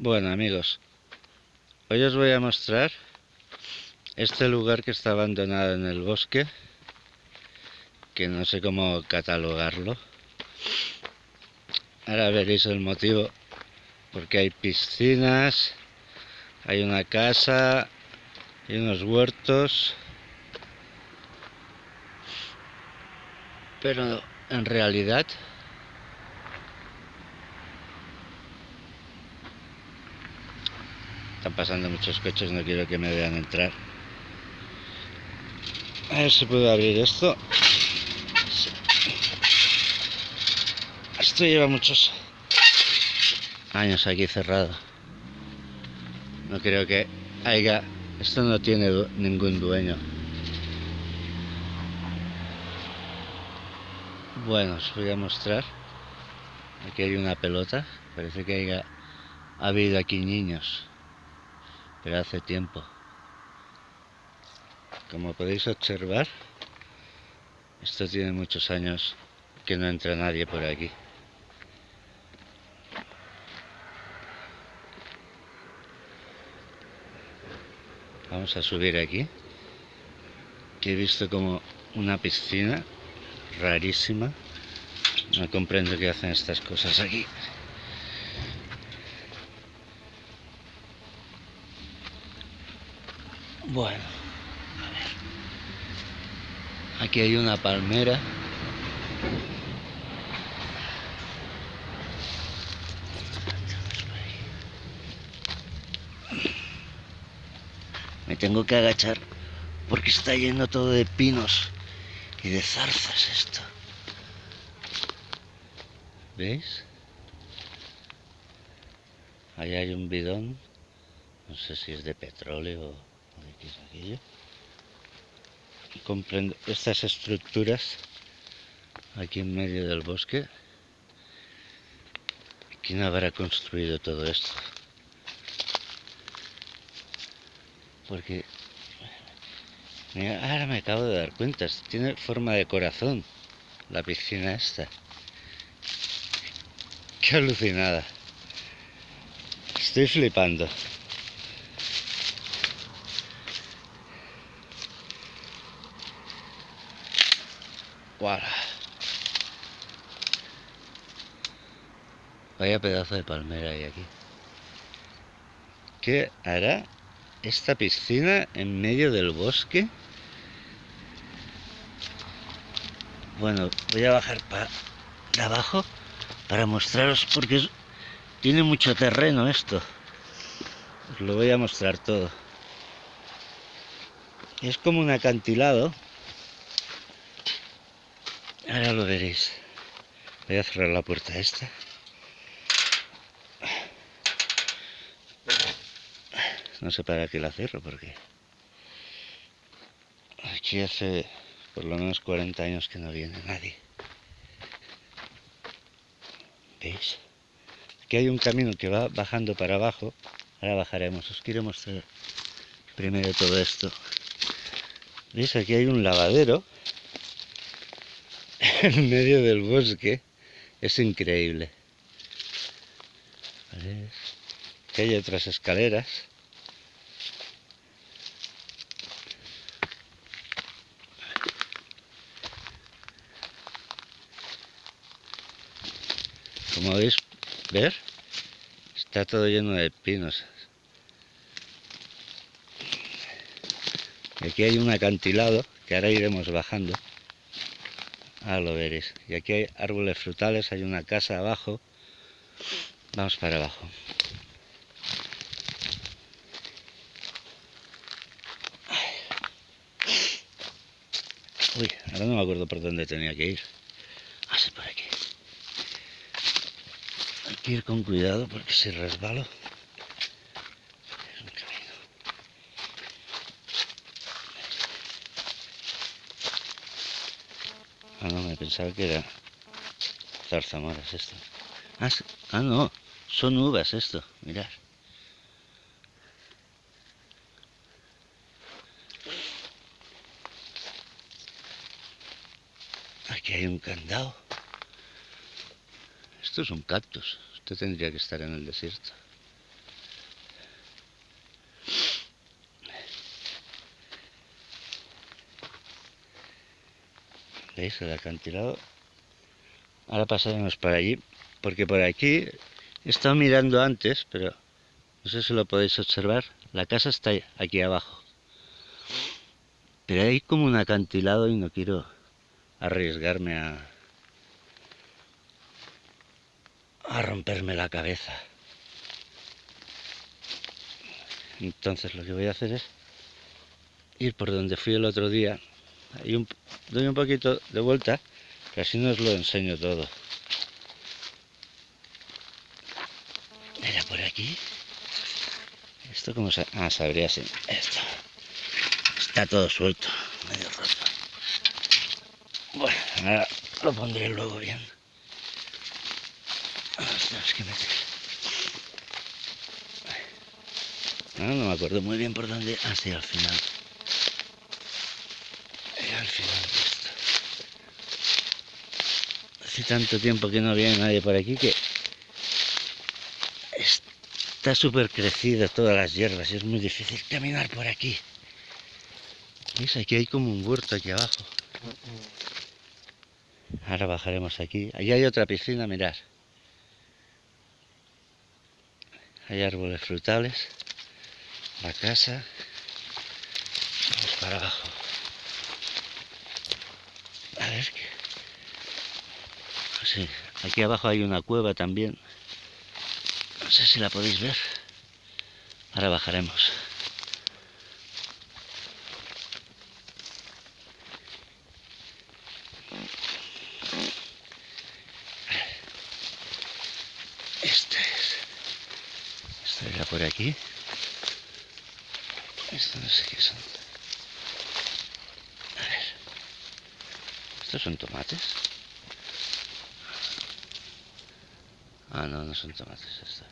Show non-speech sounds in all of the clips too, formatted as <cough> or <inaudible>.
Bueno amigos, hoy os voy a mostrar este lugar que está abandonado en el bosque, que no sé cómo catalogarlo. Ahora veréis el motivo, porque hay piscinas, hay una casa, y unos huertos, pero en realidad Están pasando muchos coches, no quiero que me vean entrar. A ver si puedo abrir esto. Esto lleva muchos años aquí cerrado. No creo que haya... Esto no tiene ningún dueño. Bueno, os voy a mostrar. Aquí hay una pelota. Parece que haya habido aquí niños pero hace tiempo. Como podéis observar, esto tiene muchos años que no entra nadie por aquí. Vamos a subir aquí, que he visto como una piscina rarísima. No comprendo qué hacen estas cosas aquí. Bueno, a ver. Aquí hay una palmera. Me tengo que agachar porque está lleno todo de pinos y de zarzas esto. ¿Veis? Ahí hay un bidón, no sé si es de petróleo comprendo estas estructuras aquí en medio del bosque. ¿Quién habrá construido todo esto? Porque ahora me acabo de dar cuenta, tiene forma de corazón la piscina esta. Qué alucinada. Estoy flipando. Vaya pedazo de palmera hay aquí. ¿Qué hará esta piscina en medio del bosque? Bueno, voy a bajar para abajo para mostraros porque tiene mucho terreno esto. Os lo voy a mostrar todo. Es como un acantilado Ahora lo veréis. Voy a cerrar la puerta esta. No sé para qué la cierro porque aquí hace por lo menos 40 años que no viene nadie. ¿Veis? Aquí hay un camino que va bajando para abajo. Ahora bajaremos. Os quiero mostrar primero todo esto. ¿Veis? Aquí hay un lavadero <laughs> en medio del bosque. Es increíble. Aquí hay otras escaleras. Como veis, ver, está todo lleno de pinos. aquí hay un acantilado que ahora iremos bajando. Ah, lo veréis. Y aquí hay árboles frutales, hay una casa abajo. Vamos para abajo. Uy, ahora no me acuerdo por dónde tenía que ir. Ah, sí, por aquí. Hay que ir con cuidado porque si resbalo... Ah, no, me pensaba que era zarzamoras esto. Ah, ah, no, son uvas esto, mirad. Aquí hay un candado. Esto es un cactus. Esto tendría que estar en el desierto. ¿Veis el acantilado? Ahora pasaremos por allí, porque por aquí he estado mirando antes, pero no sé si lo podéis observar. La casa está aquí abajo. Pero hay como un acantilado y no quiero arriesgarme a, a romperme la cabeza. Entonces lo que voy a hacer es ir por donde fui el otro día. Un, doy un poquito de vuelta, que así no os lo enseño todo. Era por aquí. Esto como se... Ah, sabría así. Esto. Está todo suelto, medio roto. Bueno, ahora lo pondré luego bien. Ostras, meter. No, me acuerdo muy bien por dónde. Ah, sí, al final. Y al final de esto. Hace tanto tiempo que no viene nadie por aquí que está súper crecido todas las hierbas y es muy difícil caminar por aquí. ¿Veis? Aquí hay como un huerto aquí abajo. Ahora bajaremos aquí. Allí hay otra piscina, mirad. Hay árboles frutales la casa. Vamos para abajo. A ver qué. Sí, aquí abajo hay una cueva también. No sé si la podéis ver. Ahora bajaremos. Este es. Esto era por aquí. Esto no sé qué son. A ver. ¿Estos son tomates? Ah, no, no son tomates estos.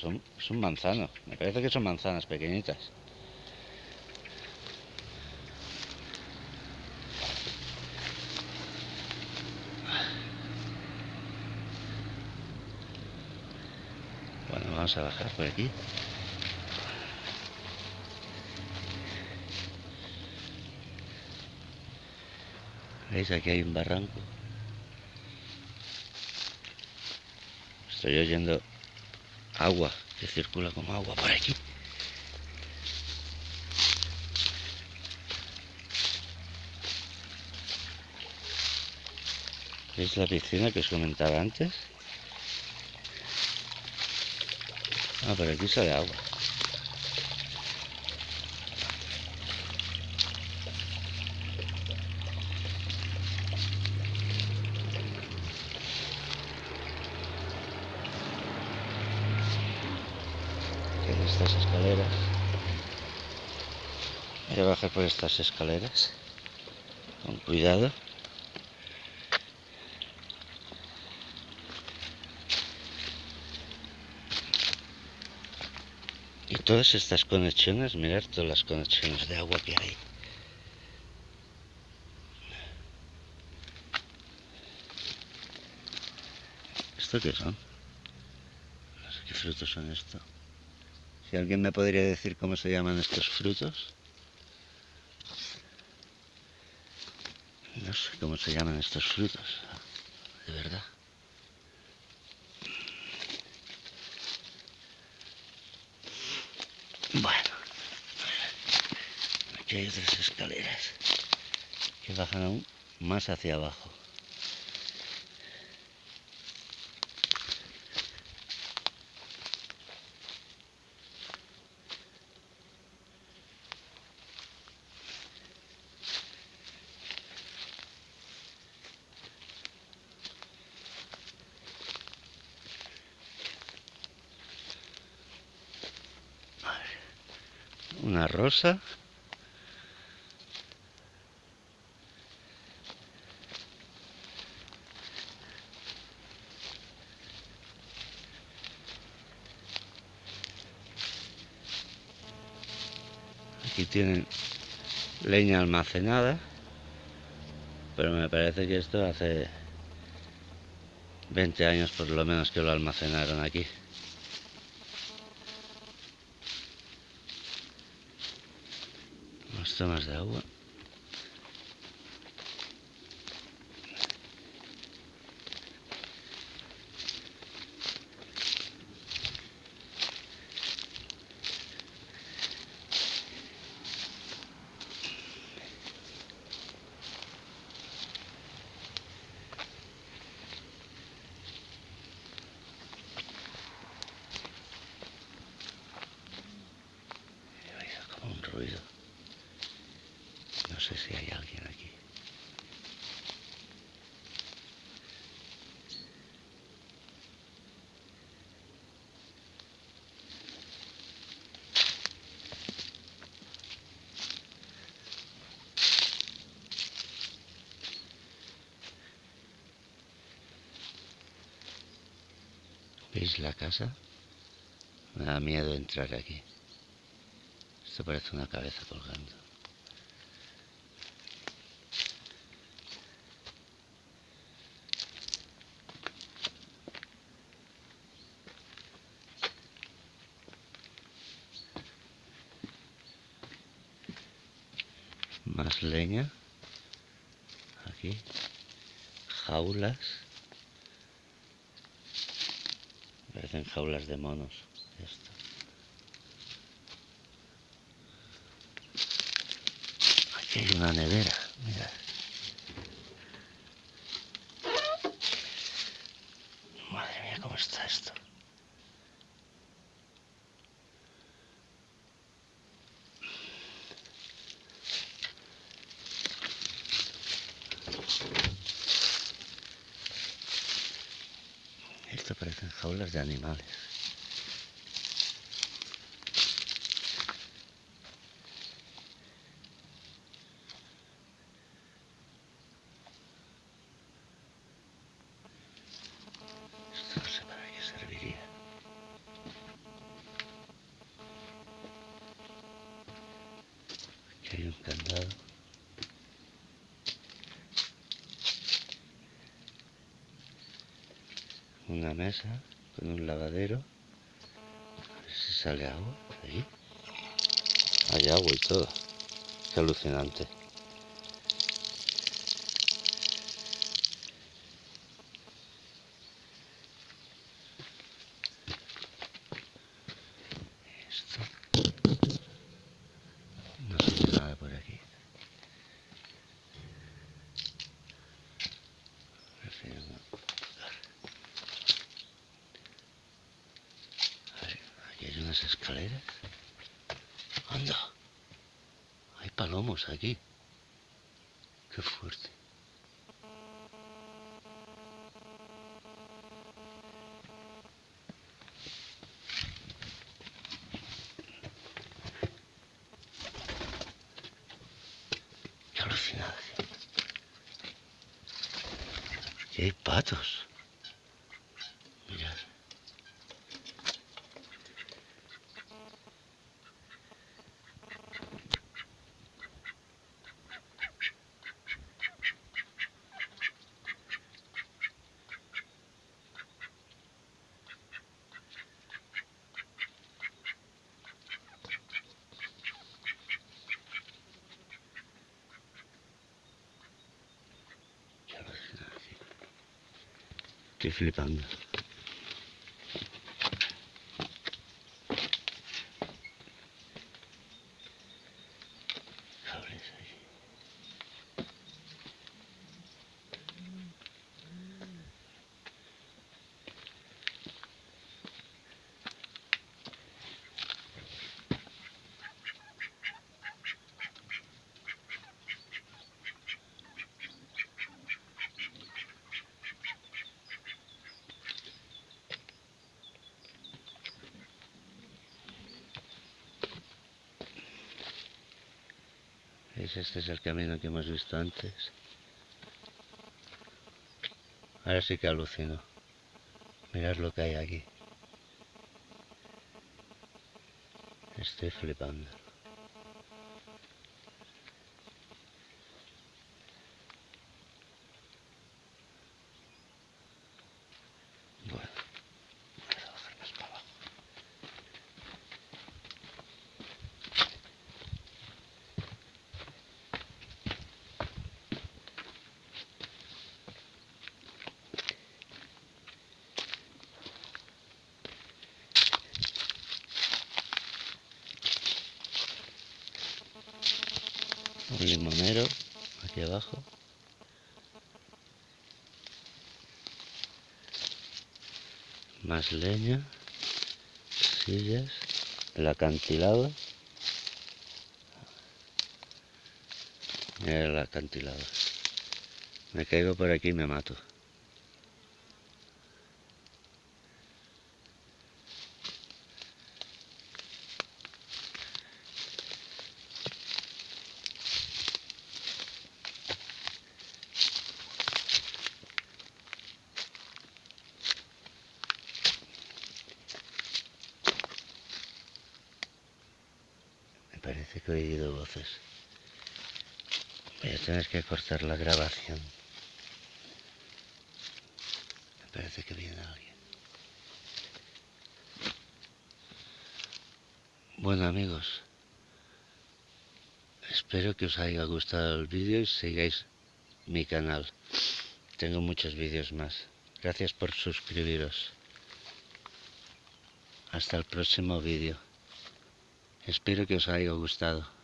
Son, son manzanos. Me parece que son manzanas pequeñitas. Bueno, vamos a bajar por aquí. ¿Veis? Aquí hay un barranco. Estoy oyendo agua que circula como agua por aquí. ¿Veis la piscina que os comentaba antes? Ah, por aquí sale agua. estas escaleras. Voy a bajar por estas escaleras. Con cuidado. Y todas estas conexiones, mirar todas las conexiones de agua que hay. ¿Esto qué son? No sé qué frutos son estos. Si alguien me podría decir cómo se llaman estos frutos. No sé cómo se llaman estos frutos, de verdad. Bueno, aquí hay otras escaleras que bajan aún más hacia abajo. Una rosa. Aquí tienen leña almacenada, pero me parece que esto hace 20 años por lo menos que lo almacenaron aquí. Más de agua. sé si hay alguien aquí. ¿Veis la casa? Me da miedo entrar aquí. Esto parece una cabeza colgando. Más leña. Aquí. Jaulas. Parecen jaulas de monos. Esto. Aquí hay una nevera. Mira. Madre mía, cómo está esto. Esto parecen jaulas de animales. Esto no sé para qué serviría. Aquí hay un candado. Con un lavadero. A ver si sale agua. Hay agua y todo. Qué alucinante. Esto. No se ve nada por aquí. Prefiero no tocar. A ver, aquí hay unas escaleras. ¡Anda! Hay palomos aquí. ¡Qué fuerte! ¡Qué alucinante! Aquí hay patos. Mirad. Qué alucinante. Estoy flipando. Cables ahí. ¿Veis? Este es el camino que hemos visto antes. Ahora sí que alucino. Mirad lo que hay aquí. Estoy flipando. Limonero aquí abajo. Más leña, sillas, el acantilado. El acantilado. Me caigo por aquí y me mato. parece que he oído voces. Voy a tener que cortar la grabación. Me parece que viene alguien. Bueno amigos, espero que os haya gustado el vídeo y sigáis mi canal. Tengo muchos vídeos más. Gracias por suscribiros. Hasta el próximo vídeo. Espero que os haya gustado.